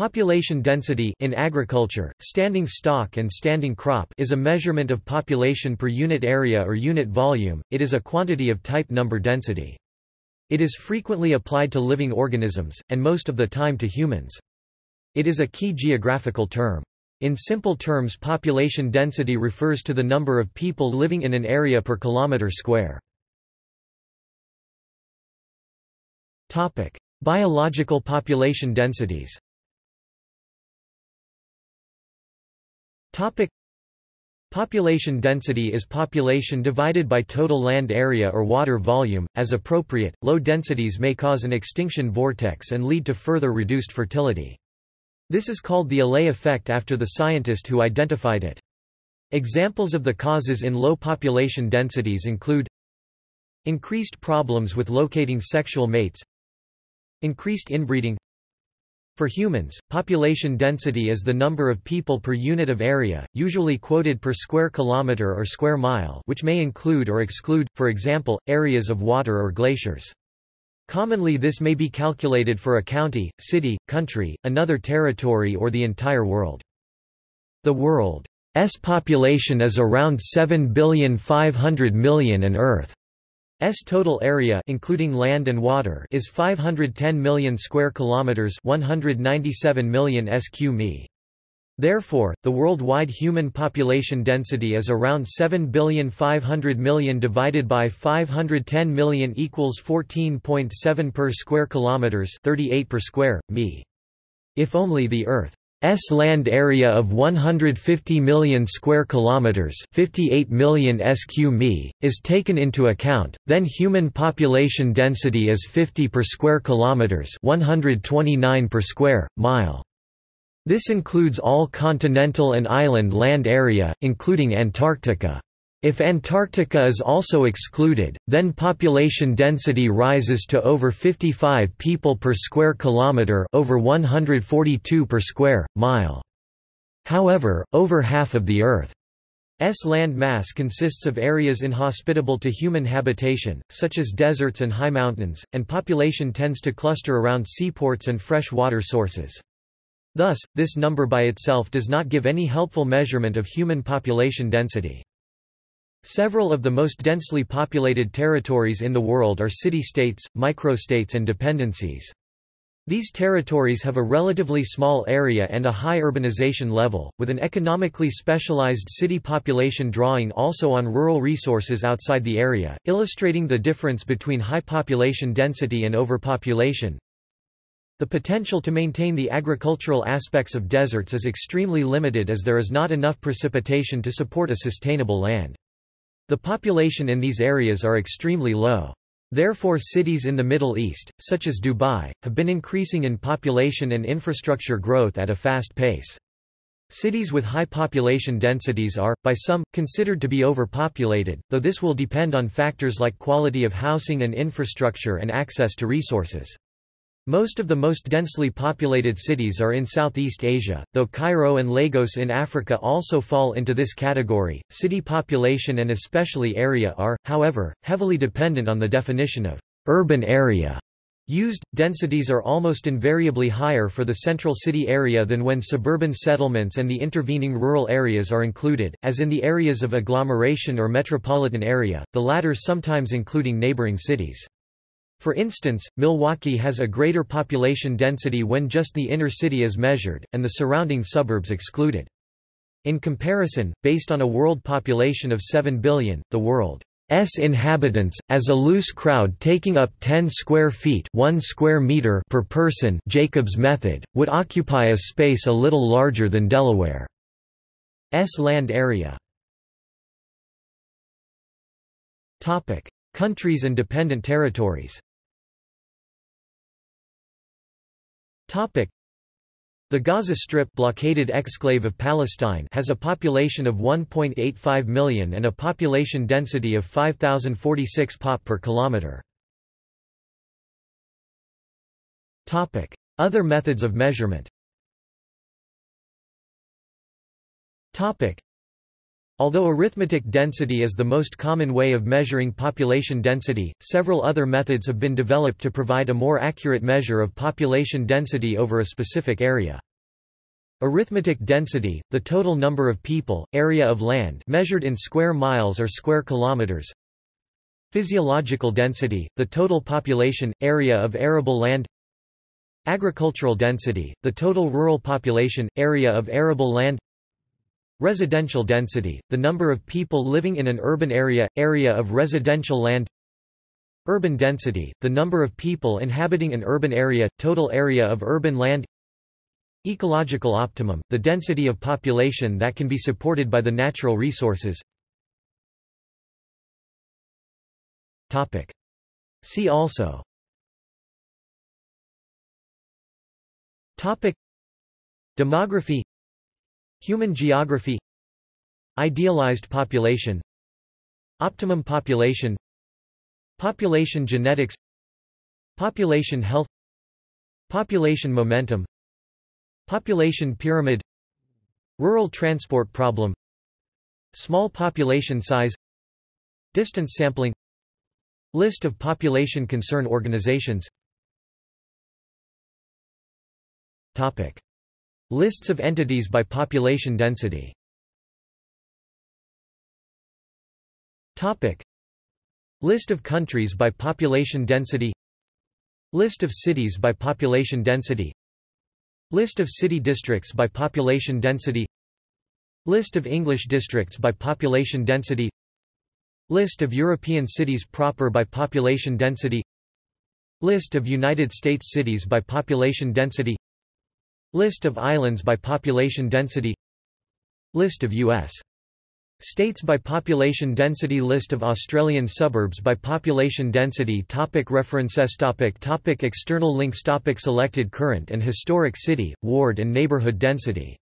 Population density in agriculture, standing stock and standing crop is a measurement of population per unit area or unit volume, it is a quantity of type number density. It is frequently applied to living organisms, and most of the time to humans. It is a key geographical term. In simple terms population density refers to the number of people living in an area per kilometre square. Biological population densities Topic Population density is population divided by total land area or water volume. As appropriate, low densities may cause an extinction vortex and lead to further reduced fertility. This is called the Allee effect after the scientist who identified it. Examples of the causes in low population densities include increased problems with locating sexual mates, increased inbreeding, for humans, population density is the number of people per unit of area, usually quoted per square kilometre or square mile which may include or exclude, for example, areas of water or glaciers. Commonly this may be calculated for a county, city, country, another territory or the entire world. The world's population is around 7,500,000,000 and Earth S total area including land and water is 510 million square kilometers, 197 million sq mi. Therefore, the worldwide human population density is around 7,500,000,000 divided by 510 million equals 14.7 per square kilometers, 38 per square mi. If only the Earth S land area of 150 million square kilometers, 58 million sq mi, is taken into account, then human population density is 50 per square kilometers, 129 per square mile. This includes all continental and island land area, including Antarctica. If Antarctica is also excluded, then population density rises to over 55 people per square kilometre over 142 per square, mile. However, over half of the Earth's land mass consists of areas inhospitable to human habitation, such as deserts and high mountains, and population tends to cluster around seaports and fresh water sources. Thus, this number by itself does not give any helpful measurement of human population density. Several of the most densely populated territories in the world are city-states, microstates and dependencies. These territories have a relatively small area and a high urbanization level, with an economically specialized city population drawing also on rural resources outside the area, illustrating the difference between high population density and overpopulation. The potential to maintain the agricultural aspects of deserts is extremely limited as there is not enough precipitation to support a sustainable land. The population in these areas are extremely low. Therefore cities in the Middle East, such as Dubai, have been increasing in population and infrastructure growth at a fast pace. Cities with high population densities are, by some, considered to be overpopulated, though this will depend on factors like quality of housing and infrastructure and access to resources. Most of the most densely populated cities are in Southeast Asia, though Cairo and Lagos in Africa also fall into this category. City population and especially area are, however, heavily dependent on the definition of urban area used. Densities are almost invariably higher for the central city area than when suburban settlements and the intervening rural areas are included, as in the areas of agglomeration or metropolitan area, the latter sometimes including neighboring cities. For instance, Milwaukee has a greater population density when just the inner city is measured, and the surrounding suburbs excluded. In comparison, based on a world population of 7 billion, the world's inhabitants, as a loose crowd taking up 10 square feet 1 square meter per person Jacob's method, would occupy a space a little larger than Delaware's land area. Countries and dependent territories The Gaza Strip blockaded exclave of Palestine has a population of 1.85 million and a population density of 5046 pop per kilometer. Topic: Other methods of measurement. Topic: Although arithmetic density is the most common way of measuring population density, several other methods have been developed to provide a more accurate measure of population density over a specific area. Arithmetic density, the total number of people, area of land measured in square miles or square kilometers. Physiological density, the total population, area of arable land. Agricultural density, the total rural population, area of arable land. Residential density, the number of people living in an urban area, area of residential land. Urban density, the number of people inhabiting an urban area, total area of urban land. Ecological optimum, the density of population that can be supported by the natural resources. See also Topic Demography Human geography. Idealized population. Optimum population. Population genetics. Population health. Population momentum. Population pyramid. Rural transport problem. Small population size. Distance sampling. List of population concern organizations. Topic. Lists of entities by population density. Topic. List of countries by population density. List of cities by population density. List of city districts by population density. List of English districts by population density. List of European cities proper by population density. List of United States cities by population density List of islands by population density List of U.S. States by population density List of Australian suburbs by population density topic References topic topic External links topic Selected current and historic city, ward and neighbourhood density